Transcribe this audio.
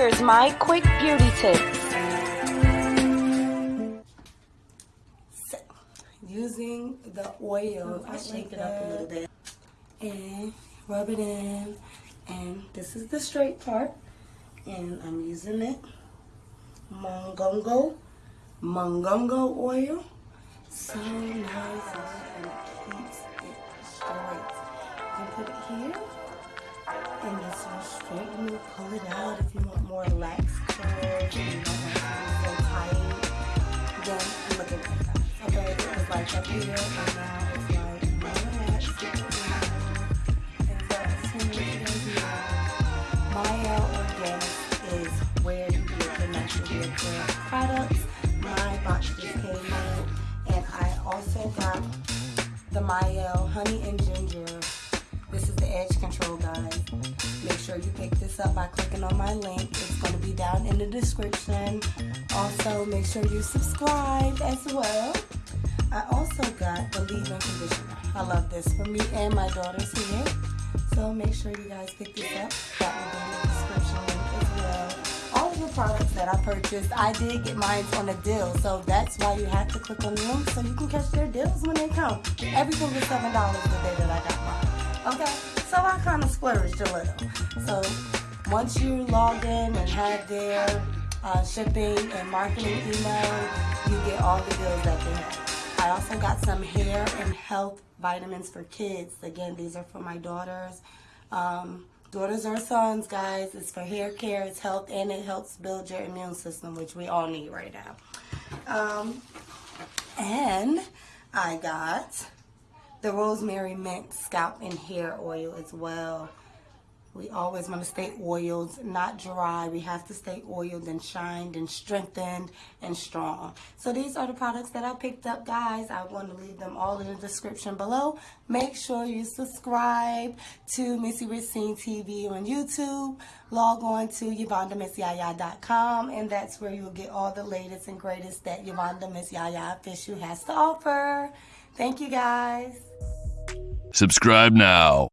here's my quick beauty tip. So, using the oil, oh, I shake it up a little bit and rub it in. And this is the straight part. And I'm using it. Mongongo. Mongongo oil. So nice and it keeps it straight. You can put it here. And this will straighten you, pull it out if you want more lax curves and you don't be so tight. Then look at that. Okay, it was like up here and it's so is where you get your natural hair care products. My box just came in and I also got the Mielle Honey and Ginger. This is the edge control, guys. Make sure you pick this up by clicking on my link. It's going to be down in the description. Also, make sure you subscribe as well. I also got the leave-in conditioner. I love this for me and my daughter's here. So make sure you guys pick this up. That will be in the description link as well. All of the products that I purchased, I did get mine on a deal. So that's why you have to click on the link so you can catch their deals when they come. Everything was $7 the day that I got mine. Okay, so I kind of splurged a little. So once you log in and have their uh, shipping and marketing email, you get all the deals that they have. I also got some hair and health vitamins for kids. Again, these are for my daughters. Um, daughters or sons, guys. It's for hair care, it's health, and it helps build your immune system, which we all need right now. Um, and I got the rosemary mint scalp and hair oil as well. We always want to stay oiled, not dry. We have to stay oiled and shined and strengthened and strong. So these are the products that I picked up, guys. I want to leave them all in the description below. Make sure you subscribe to Missy Racine TV on YouTube. Log on to YvonneDeMissYaya.com and that's where you'll get all the latest and greatest that Yvonne Miss Yaya Official has to offer. Thank you, guys. Subscribe now.